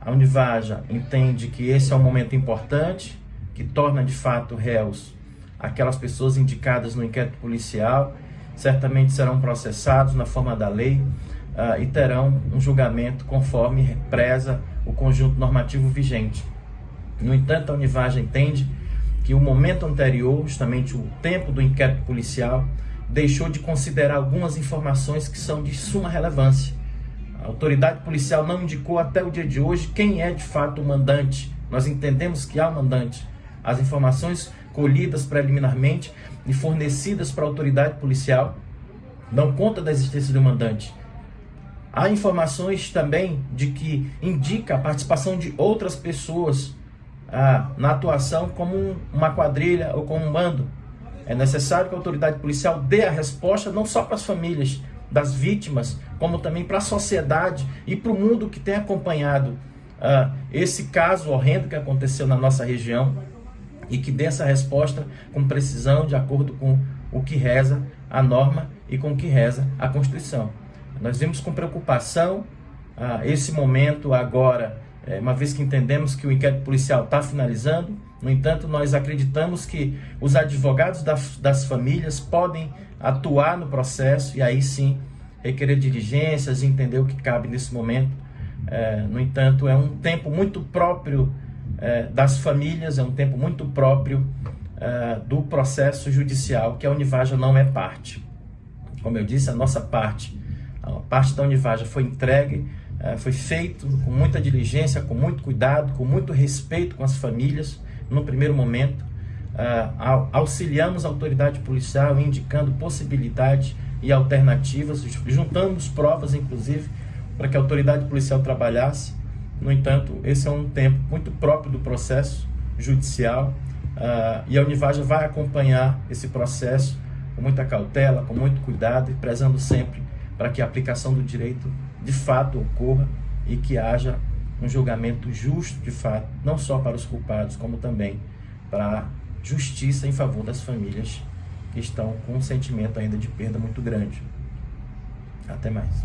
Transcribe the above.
A Univaja entende que esse é um momento importante, que torna de fato réus aquelas pessoas indicadas no inquérito policial, certamente serão processados na forma da lei uh, e terão um julgamento conforme preza o conjunto normativo vigente. No entanto, a Univaja entende que o momento anterior, justamente o tempo do inquérito policial, deixou de considerar algumas informações que são de suma relevância. Autoridade policial não indicou até o dia de hoje quem é de fato o mandante. Nós entendemos que há um mandante. As informações colhidas preliminarmente e fornecidas para a autoridade policial dão conta da existência do mandante. Há informações também de que indica a participação de outras pessoas ah, na atuação como uma quadrilha ou como um bando. É necessário que a autoridade policial dê a resposta não só para as famílias das vítimas, como também para a sociedade e para o mundo que tem acompanhado ah, esse caso horrendo que aconteceu na nossa região e que dê essa resposta com precisão, de acordo com o que reza a norma e com o que reza a Constituição. Nós vimos com preocupação ah, esse momento agora, é, uma vez que entendemos que o inquérito policial está finalizando, no entanto, nós acreditamos que os advogados das, das famílias podem atuar no processo e aí sim requerer diligências e entender o que cabe nesse momento. É, no entanto, é um tempo muito próprio é, das famílias, é um tempo muito próprio é, do processo judicial, que a Univaja não é parte. Como eu disse, a nossa parte, a parte da Univaja foi entregue, é, foi feito com muita diligência, com muito cuidado, com muito respeito com as famílias, no primeiro momento. Uh, auxiliamos a autoridade policial indicando possibilidades e alternativas, juntamos provas, inclusive, para que a autoridade policial trabalhasse. No entanto, esse é um tempo muito próprio do processo judicial uh, e a Univaja vai acompanhar esse processo com muita cautela, com muito cuidado e prezando sempre para que a aplicação do direito de fato ocorra e que haja um julgamento justo de fato, não só para os culpados, como também para a justiça em favor das famílias que estão com um sentimento ainda de perda muito grande. Até mais.